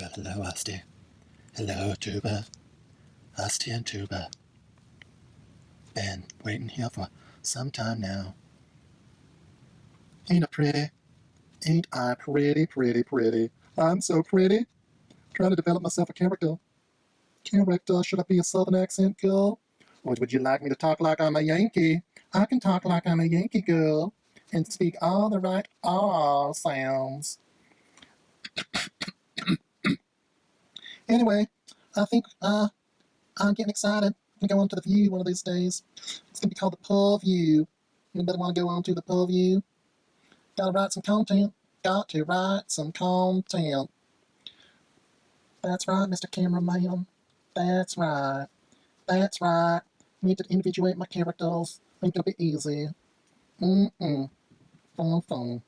Well, hello, Asti. Hello, Tuba. Asti and Tuba. Been waiting here for some time now. Ain't I pretty? Ain't I pretty, pretty, pretty? I'm so pretty. Trying to develop myself a character. Character, should I be a southern accent girl? Or would you like me to talk like I'm a Yankee? I can talk like I'm a Yankee girl and speak all the right R sounds. Anyway, I think uh, I'm getting excited. I'm gonna go on to the view one of these days. It's gonna be called the Pull View. Anybody want to go on to the Pull View? Gotta write some content. Got to write some content. That's right, Mr. Cameraman. That's right. That's right. Need to individuate my characters. Ain't gonna be easy. Mm-mm. Fun, fun.